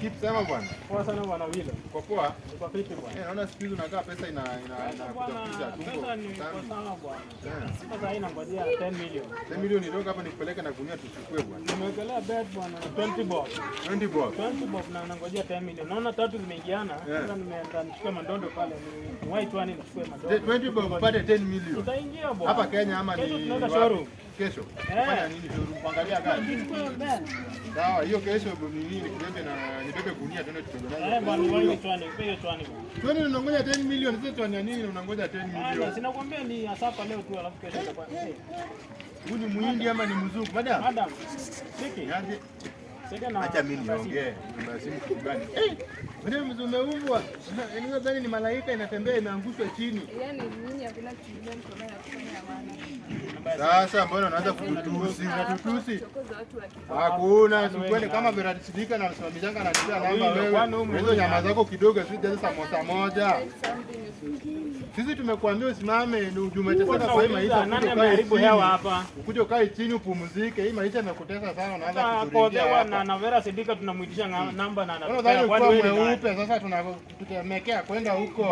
keep sema bwana. Poa sana bwana Wilo. Uko poa? Uko vipi Eh, naona siku hizi unakaa pesa ina ina ina bwana, tumbo. pesa ni kwa sana bwana. Sasa Sasa hii nangojea 10 million. 10 milioni nitoka hapa nikupeleke na gunia tuchukue bwana. Nimewekelea bet bwana 20 bob. 20 bob. 20 bob na nangojea 10 million. Naona tatu zimeingiana. Yeah. Sasa nimeenda nichukue mandondo pale. Ni white one nichukue mandondo. 20 bob upate 10 million. Itaingia bwana. Hapa Kenya ama ni Kesho tunaenda showroom. Kesho. Eh. Fanya nini? Kuangalia gari. Sawa, hiyo kesho nini nikubebe na nibebe gunia tuende Eh bwana, wewe wewe unangoja 10 milioni, sasa tuania nini unangoja 10 Haya, milioni? sinakwambia ni asapa leo tu alafu kesho itakuwa. Huyu ni muhindi ama ni mzungu? Madam. Madam. Acha mimi niongee. Nimesimu kitu gani? Eh, mzee umeumbwa. Yaani nadhani ni malaika inatembea imeangushwa chini. Yaani nyinyi hakuna kufanya. Sasa mbona unaanza kututusi? Unatutusi? Hakuna, sikweli kama Virat Sidika na msimamishanga na kila namba wewe. Hizo nyama zako kidogo zije samosa moja. Sisi tumekuambia usimame ni umeteseka kwa hii maisha. nani ameharibu chini. hewa hapa? Ukuje ukae chini upumzike. Hii maisha imekutesa sana unaanza kuturingia na na Vera Sidika tunamuitisha namba na anatupea kwani wewe mweupe sasa tunakutemekea kwenda huko.